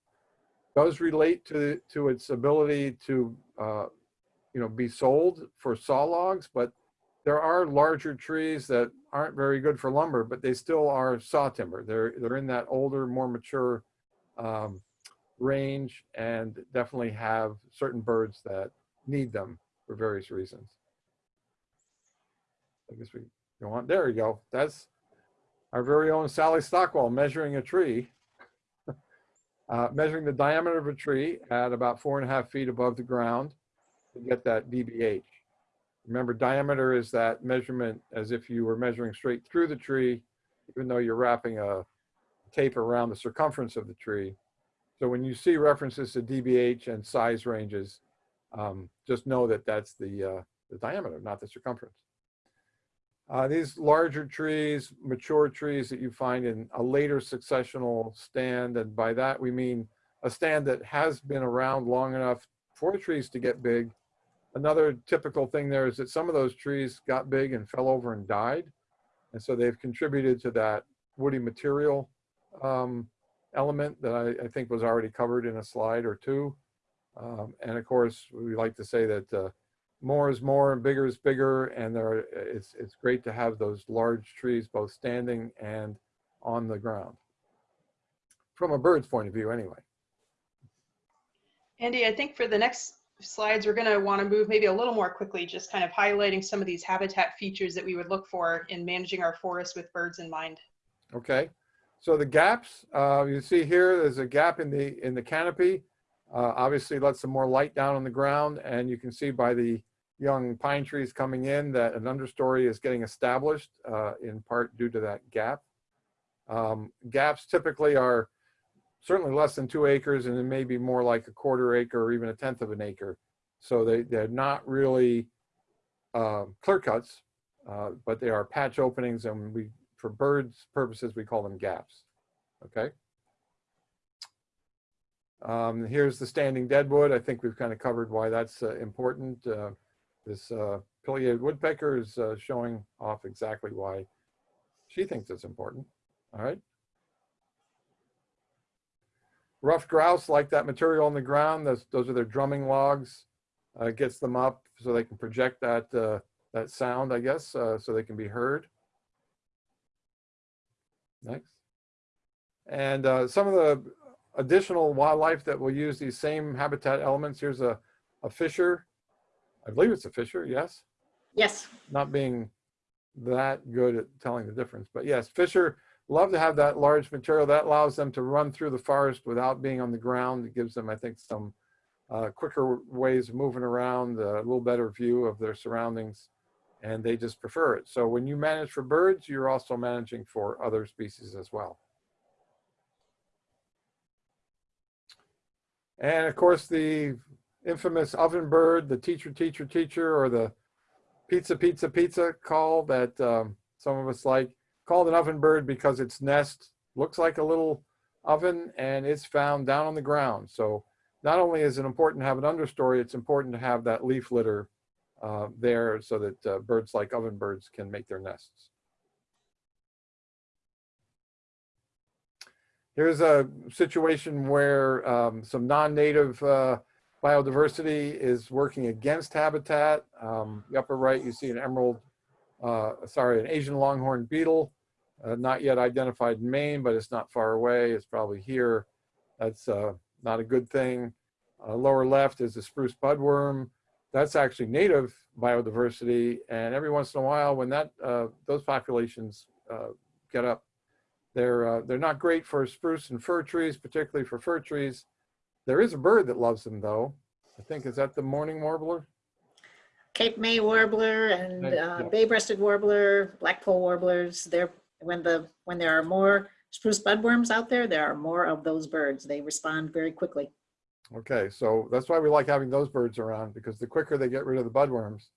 does relate to, to its ability to, uh, you know, be sold for saw logs, but there are larger trees that aren't very good for lumber, but they still are saw timber. They're, they're in that older, more mature um, range and definitely have certain birds that need them for various reasons. I guess we go on. There you go. That's our very own Sally Stockwell measuring a tree. <laughs> uh, measuring the diameter of a tree at about four and a half feet above the ground to get that DBH. Remember, diameter is that measurement as if you were measuring straight through the tree, even though you're wrapping a tape around the circumference of the tree. So when you see references to DBH and size ranges, um, just know that that's the, uh, the diameter, not the circumference. Uh, these larger trees, mature trees that you find in a later successional stand, and by that we mean a stand that has been around long enough for trees to get big. Another typical thing there is that some of those trees got big and fell over and died. And so they've contributed to that woody material um, element that I, I, think was already covered in a slide or two. Um, and of course, we like to say that uh, more is more and bigger is bigger and there are, it's it's great to have those large trees both standing and on the ground from a bird's point of view anyway Andy, I think for the next slides, we're going to want to move maybe a little more quickly, just kind of highlighting some of these habitat features that we would look for in managing our forests with birds in mind. Okay, so the gaps, uh, you see here, there's a gap in the in the canopy. Uh, obviously, let some more light down on the ground, and you can see by the young pine trees coming in that an understory is getting established uh, in part due to that gap. Um, gaps typically are certainly less than two acres and it may be more like a quarter acre or even a tenth of an acre. So they, they're not really uh, clear cuts, uh, but they are patch openings and we, for birds purposes, we call them gaps, okay? Um, here's the standing deadwood. I think we've kind of covered why that's uh, important. Uh, this uh, pileated woodpecker is uh, showing off exactly why she thinks it's important. All right. Ruffed grouse like that material on the ground. Those, those are their drumming logs. Uh, gets them up so they can project that, uh, that sound, I guess, so they can be heard. Next. And uh, some of the additional wildlife that will use these same habitat elements. Here's a, a fisher I believe it's a Fisher, yes? Yes. Not being that good at telling the difference, but yes, Fisher love to have that large material that allows them to run through the forest without being on the ground. It gives them, I think, some uh, quicker ways of moving around, a little better view of their surroundings, and they just prefer it. So when you manage for birds, you're also managing for other species as well. And of course, the infamous oven bird, the teacher, teacher, teacher, or the pizza, pizza, pizza call that um, some of us like. Called an oven bird because its nest looks like a little oven and it's found down on the ground. So not only is it important to have an understory, it's important to have that leaf litter uh, there so that uh, birds like oven birds can make their nests. Here's a situation where um, some non-native uh, biodiversity is working against habitat. Um, the upper right, you see an emerald, uh, sorry, an Asian longhorn beetle, uh, not yet identified in Maine, but it's not far away. It's probably here. That's not a good thing. Lower left is the spruce budworm. That's actually native biodiversity. And every once in a while, when that uh, those populations uh, get up, they're, they're not great for spruce and fir trees, particularly for fir trees. There is a bird that loves them though. I think, is that the mourning warbler? Cape May warbler and uh, yeah. bay-breasted warbler, blackpoll warblers. They're, when the, when there are more spruce budworms out there, there are more of those birds. They respond very quickly. Okay, so that's why we like having those birds around because the quicker they get rid of the budworms,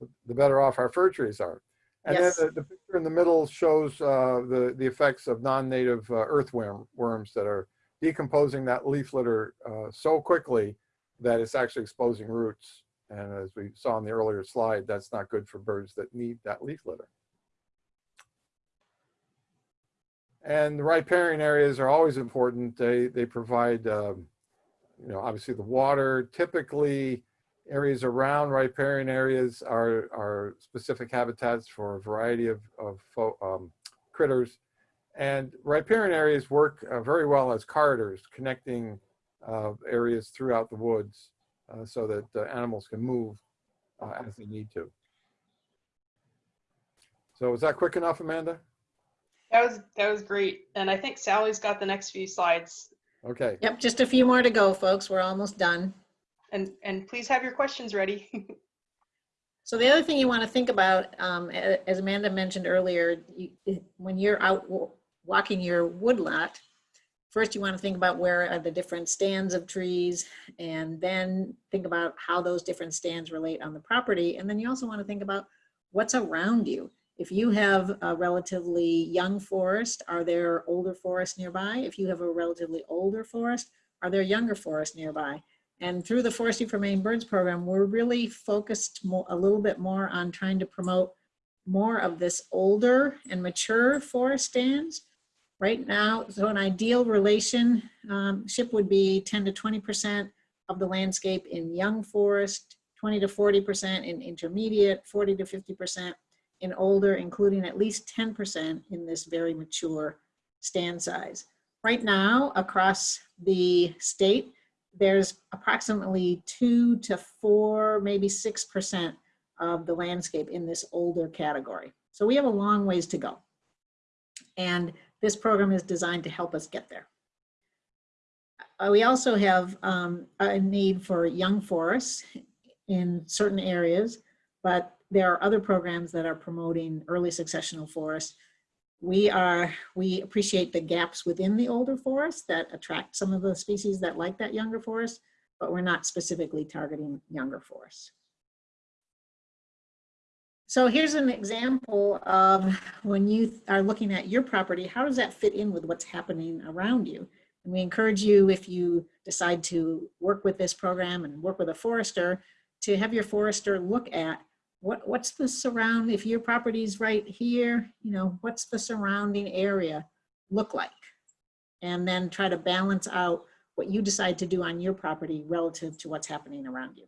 the- the better off our fir trees are. And then the, the picture in the middle shows uh, the, the effects of non-native uh, earthworm worms that are decomposing that leaf litter uh, so quickly that it's actually exposing roots. And as we saw in the earlier slide, that's not good for birds that need that leaf litter. And the riparian areas are always important. They, they provide, um, you know, obviously the water. Typically, areas around riparian areas are, are specific habitats for a variety of, of um, critters. And riparian areas work uh, very well as corridors connecting uh, areas throughout the woods uh, so that uh, animals can move uh, as they need to. So was that quick enough, Amanda? That was that was great. And I think Sally's got the next few slides. Okay. Yep, just a few more to go, folks. We're almost done. And and please have your questions ready. <laughs> So the other thing you want to think about, um, as Amanda mentioned earlier, you, when you're out walking your woodlot, first you want to think about where are the different stands of trees, and then think about how those different stands relate on the property. And then you also want to think about what's around you. If you have a relatively young forest, are there older forests nearby? If you have a relatively older forest, are there younger forests nearby? And through the Forestry for Maine Birds program, we're really focused more, a little bit more on trying to promote more of this older and mature forest stands. Right now, so an ideal relationship um, would be 10 to 20% of the landscape in young forest, 20 to 40% in intermediate, 40 to 50% in older, including at least 10% in this very mature stand size. Right now, across the state, there's approximately two to four, maybe 6% of the landscape in this older category. So we have a long ways to go. And this program is designed to help us get there. Uh, we also have um, a need for young forests in certain areas, but there are other programs that are promoting early successional forests we are, we appreciate the gaps within the older forest that attract some of the species that like that younger forest, but we're not specifically targeting younger forests. So here's an example of when you are looking at your property, how does that fit in with what's happening around you? And we encourage you, if you decide to work with this program and work with a forester, to have your forester look at what, what's the surround, if your property's right here, you know, what's the surrounding area look like? And then try to balance out what you decide to do on your property relative to what's happening around you.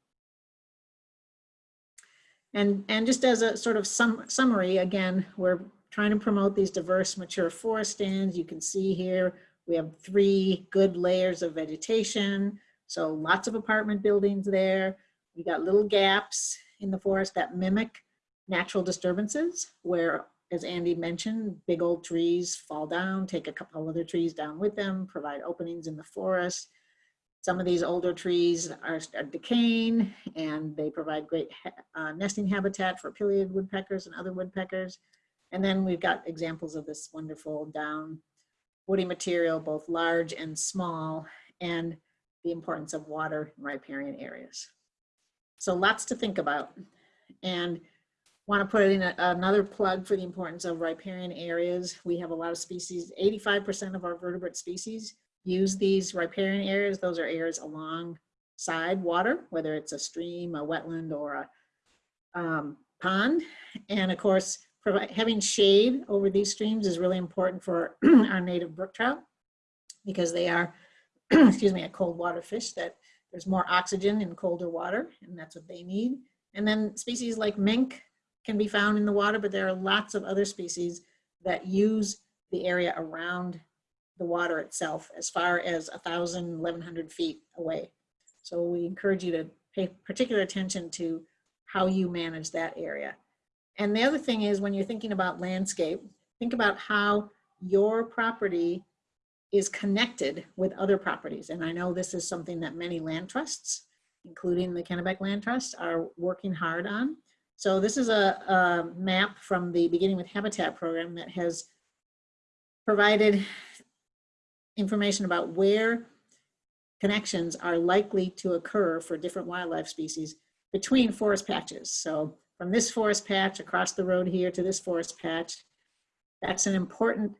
And, and just as a sort of sum, summary, again, we're trying to promote these diverse mature forest stands. You can see here, we have three good layers of vegetation. So lots of apartment buildings there. We got little gaps in the forest that mimic natural disturbances where, as Andy mentioned, big old trees fall down, take a couple other trees down with them, provide openings in the forest. Some of these older trees are, are decaying and they provide great uh, nesting habitat for pileated woodpeckers and other woodpeckers. And then we've got examples of this wonderful down woody material, both large and small, and the importance of water in riparian areas. So lots to think about. And want to put in a, another plug for the importance of riparian areas. We have a lot of species, 85% of our vertebrate species use these riparian areas. Those are areas alongside water, whether it's a stream, a wetland, or a um, pond. And of course, having shade over these streams is really important for <clears throat> our native brook trout because they are, <clears throat> excuse me, a cold water fish that there's more oxygen in colder water, and that's what they need. And then species like mink can be found in the water, but there are lots of other species that use the area around the water itself as far as 1,000, 1,100 feet away. So we encourage you to pay particular attention to how you manage that area. And the other thing is when you're thinking about landscape, think about how your property is connected with other properties. And I know this is something that many land trusts, including the Kennebec Land Trust, are working hard on. So this is a, a map from the Beginning with Habitat program that has provided information about where connections are likely to occur for different wildlife species between forest patches. So from this forest patch across the road here to this forest patch, that's an important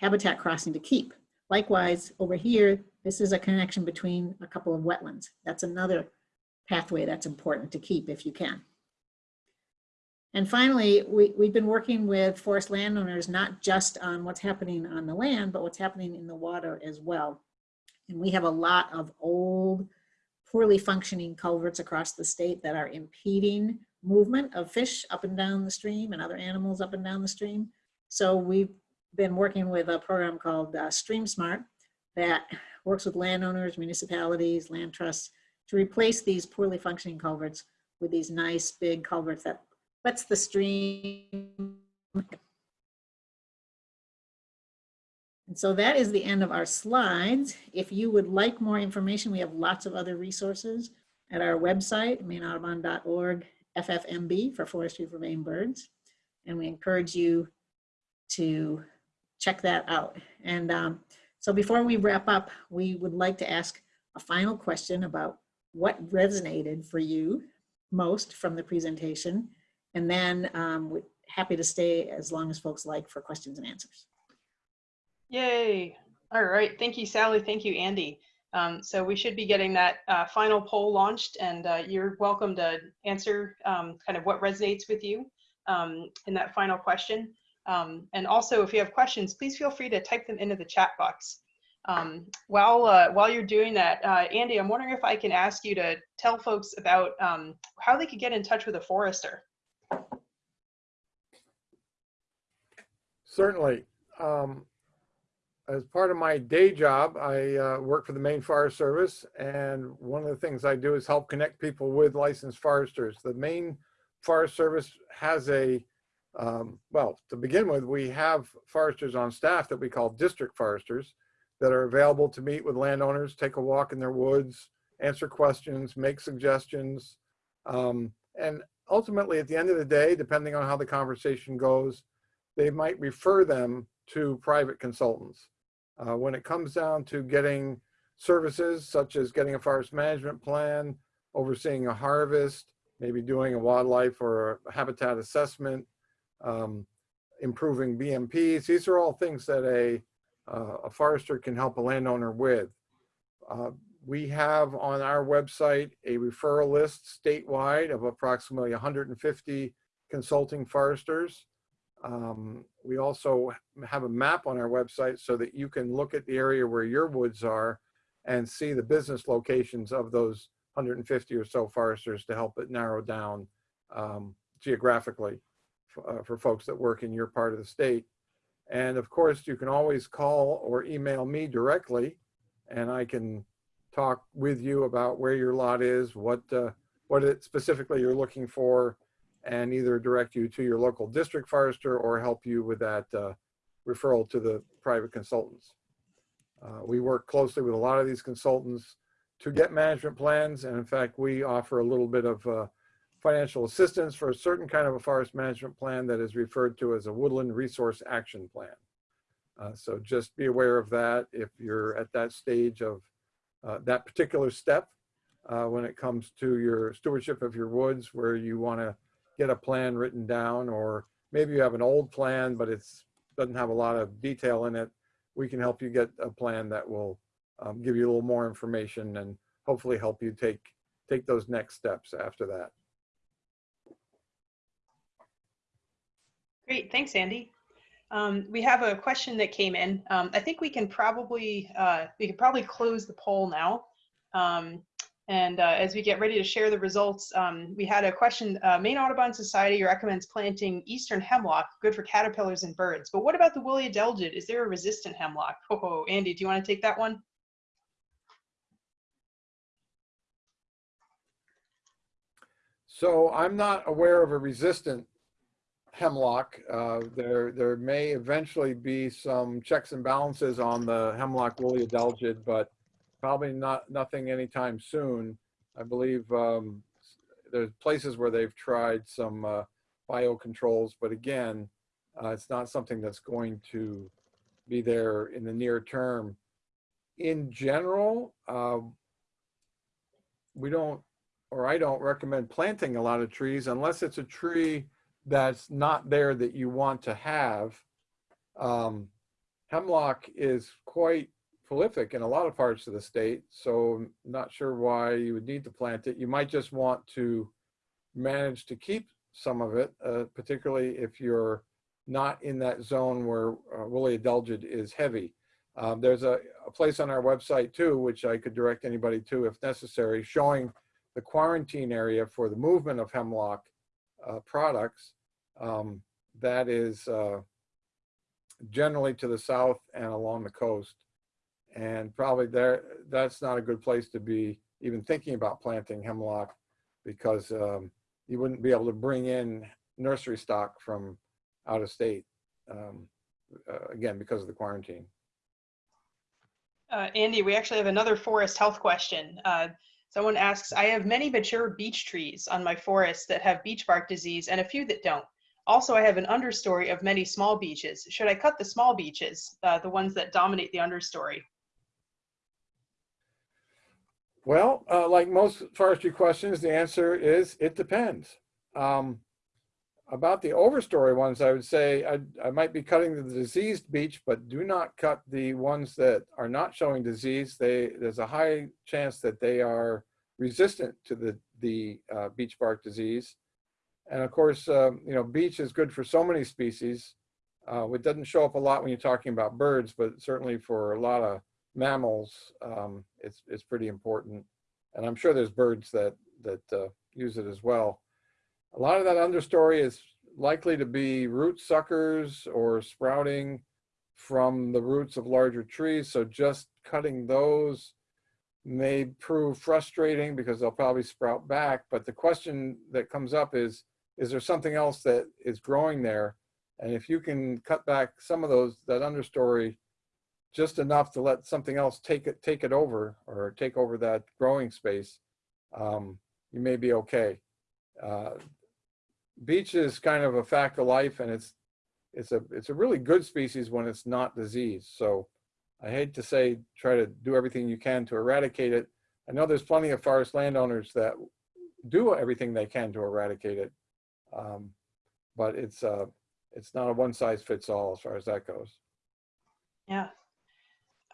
habitat crossing to keep. Likewise, over here, this is a connection between a couple of wetlands. That's another pathway that's important to keep if you can. And finally, we, we've been working with forest landowners, not just on what's happening on the land, but what's happening in the water as well. And we have a lot of old, poorly functioning culverts across the state that are impeding movement of fish up and down the stream and other animals up and down the stream. So we've been working with a program called uh, Stream Smart that works with landowners, municipalities, land trusts to replace these poorly functioning culverts with these nice big culverts that lets the stream. And so that is the end of our slides. If you would like more information, we have lots of other resources at our website, maineaudubon.org, FFMB for Forestry for Maine Birds. And we encourage you to check that out. And um, so before we wrap up, we would like to ask a final question about what resonated for you most from the presentation. And then um, we're happy to stay as long as folks like for questions and answers. Yay. All right. Thank you, Sally. Thank you, Andy. Um, so we should be getting that uh, final poll launched and uh, you're welcome to answer um, kind of what resonates with you um, in that final question. Um, and also if you have questions, please feel free to type them into the chat box. Um, while, uh, while you're doing that, uh, Andy, I'm wondering if I can ask you to tell folks about um, how they could get in touch with a forester. Certainly. Um, as part of my day job, I uh, work for the Maine Forest Service, and one of the things I do is help connect people with licensed foresters. The Maine Forest Service has a, um, well, to begin with, we have foresters on staff that we call district foresters that are available to meet with landowners, take a walk in their woods, answer questions, make suggestions. Um, and ultimately, at the end of the day, depending on how the conversation goes, they might refer them to private consultants. Uh, when it comes down to getting services such as getting a forest management plan, overseeing a harvest, maybe doing a wildlife or a habitat assessment, um, improving BMPs, these are all things that a, uh, a forester can help a landowner with. Uh, we have on our website a referral list statewide of approximately 150 consulting foresters. Um, we also have a map on our website so that you can look at the area where your woods are and see the business locations of those 150 or so foresters to help it narrow down um, geographically uh, for folks that work in your part of the state. And of course, you can always call or email me directly and I can talk with you about where your lot is, what, uh, what it specifically you're looking for, and either direct you to your local district forester or help you with that uh, referral to the private consultants. Uh, we work closely with a lot of these consultants to get management plans. And in fact, we offer a little bit of uh, financial assistance for a certain kind of a forest management plan that is referred to as a woodland resource action plan. Uh, so just be aware of that if you're at that stage of uh, that particular step uh, when it comes to your stewardship of your woods where you want to get a plan written down or maybe you have an old plan but it's doesn't have a lot of detail in it we can help you get a plan that will um, give you a little more information and hopefully help you take take those next steps after that Great, thanks, Andy. Um, we have a question that came in. Um, I think we can probably uh, we can probably close the poll now. Um, and uh, as we get ready to share the results, um, we had a question. Uh, Maine Audubon Society recommends planting eastern hemlock, good for caterpillars and birds. But what about the woolly adelgid? Is there a resistant hemlock? Oh, Andy, do you want to take that one? so i'm not aware of a resistant hemlock uh, there there may eventually be some checks and balances on the hemlock woolly adelgid but probably not nothing anytime soon. I believe um, there's places where they've tried some uh, biocontrols, but again, uh, it's not something that's going to be there in the near term. In general, uh, we don't, or I don't recommend planting a lot of trees unless it's a tree that's not there that you want to have. Um, hemlock is quite prolific in a lot of parts of the state, so I'm not sure why you would need to plant it. You might just want to manage to keep some of it, uh, particularly if you're not in that zone where uh, woolly adelgid is heavy. Um, there's a, a, place on our website too, which I could direct anybody to if necessary, showing the quarantine area for the movement of hemlock uh, products. Um, that is uh, generally to the south and along the coast. And probably there, that's not a good place to be even thinking about planting hemlock because um, you wouldn't be able to bring in nursery stock from out of state, um, uh, again, because of the quarantine. Uh, Andy, we actually have another forest health question. Uh, someone asks, I have many mature beech trees on my forest that have beech bark disease and a few that don't. Also, I have an understory of many small beeches. Should I cut the small beeches, uh, the ones that dominate the understory? Well, uh, like most forestry questions, the answer is it depends. Um, about the overstory ones, I would say I, I might be cutting the diseased beech, but do not cut the ones that are not showing disease. They, there's a high chance that they are resistant to the, the uh, beech bark disease. And of course, um, you know, beech is good for so many species. Uh, it doesn't show up a lot when you're talking about birds, but certainly for a lot of mammals, um, it's, it's pretty important. And I'm sure there's birds that, that uh, use it as well. A lot of that understory is likely to be root suckers or sprouting from the roots of larger trees. So just cutting those may prove frustrating because they'll probably sprout back. But the question that comes up is, is there something else that is growing there? And if you can cut back some of those, that understory, just enough to let something else take it, take it over or take over that growing space, um, you may be okay. Uh, beech is kind of a fact of life and it's, it's a, it's a really good species when it's not diseased. So I hate to say, try to do everything you can to eradicate it. I know there's plenty of forest landowners that do everything they can to eradicate it. Um, but it's, uh, it's not a one size fits all as far as that goes. Yeah.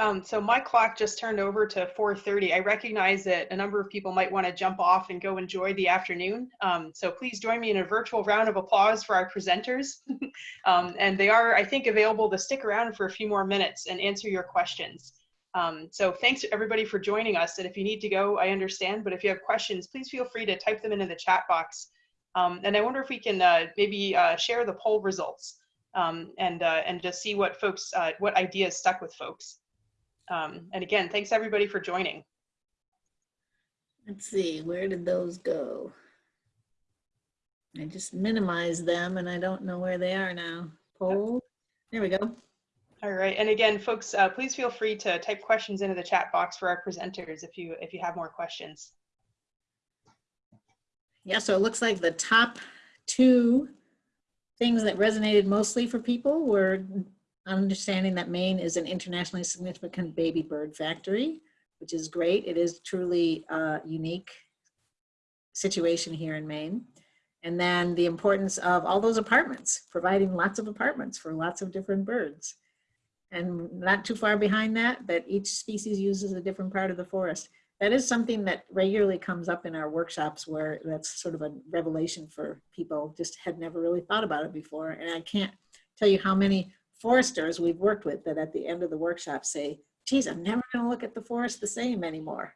Um, so my clock just turned over to 4.30. I recognize that a number of people might want to jump off and go enjoy the afternoon. Um, so please join me in a virtual round of applause for our presenters. <laughs> um, and they are, I think, available to stick around for a few more minutes and answer your questions. Um, so thanks everybody for joining us. And if you need to go, I understand. But if you have questions, please feel free to type them into the chat box. Um, and I wonder if we can uh, maybe uh, share the poll results um, and, uh, and just see what folks, uh, what ideas stuck with folks. Um, and again, thanks everybody for joining. Let's see, where did those go? I just minimized them and I don't know where they are now. Poll, there we go. All right, and again, folks, uh, please feel free to type questions into the chat box for our presenters if you if you have more questions. Yeah, so it looks like the top two things that resonated mostly for people were understanding that Maine is an internationally significant baby bird factory, which is great. It is truly a unique situation here in Maine. And then the importance of all those apartments, providing lots of apartments for lots of different birds. And not too far behind that, that each species uses a different part of the forest. That is something that regularly comes up in our workshops where that's sort of a revelation for people, just had never really thought about it before. And I can't tell you how many foresters we've worked with that at the end of the workshop say, geez, I'm never going to look at the forest the same anymore.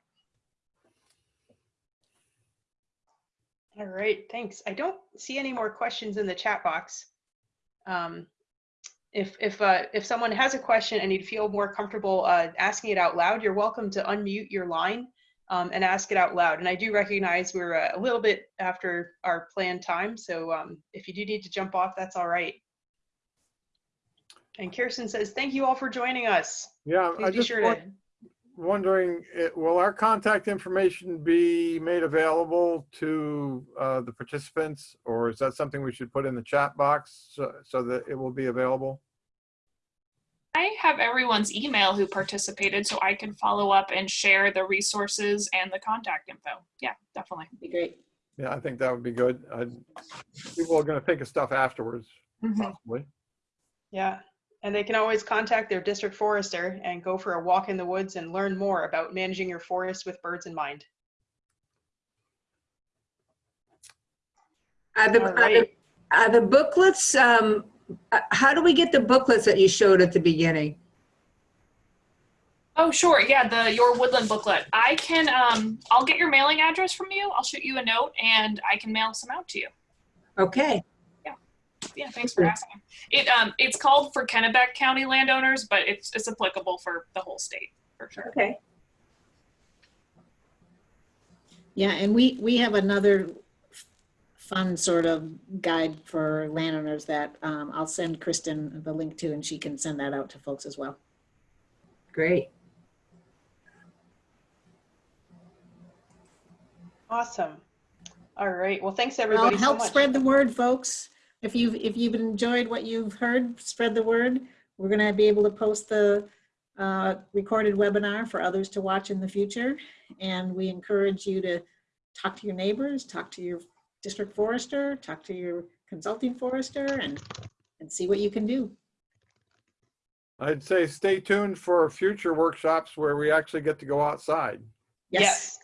All right, thanks. I don't see any more questions in the chat box. Um, if if uh, if someone has a question and you'd feel more comfortable uh, asking it out loud, you're welcome to unmute your line um, and ask it out loud. And I do recognize we're uh, a little bit after our planned time, so um, if you do need to jump off, that's all right. And Kirsten says, thank you all for joining us. Yeah, I Please be just sure wa- to, wondering, will our contact information be made available to uh, the participants? Or is that something we should put in the chat box so, so that it will be available? I have everyone's email who participated, so I can follow up and share the resources and the contact info. Yeah, definitely. Be great. Yeah, I think that would be good. I- People are going to think of stuff afterwards, Mhm. possibly. yeah. And they can always contact their district forester and go for a walk in the woods and learn more about managing your forest with birds in mind. Are the, All are the, right. are the booklets, um, uh, how do we get the booklets that you showed at the beginning? Oh, sure. Yeah, the Your Woodland booklet. I can, um, I'll get your mailing address from you. I'll shoot you a note and I can mail some out to you. Okay. Yeah. Yeah, thanks for asking. It um it's called for Kennebec County landowners, but it's it's applicable for the whole state for sure. Okay. Yeah, and we, we have another fun sort of guide for landowners that um, I'll send Kristen the link to and she can send that out to folks as well. Great. Awesome. All right. Well, thanks Well, everybody so help much. spread the word, folks. If you've, if you've enjoyed what you've heard, spread the word. We're gonna be able to post the uh, recorded webinar for others to watch in the future. And we encourage you to talk to your neighbors, talk to your district forester, talk to your consulting forester and, and see what you can do. I'd say stay tuned for future workshops where we actually get to go outside. Yes,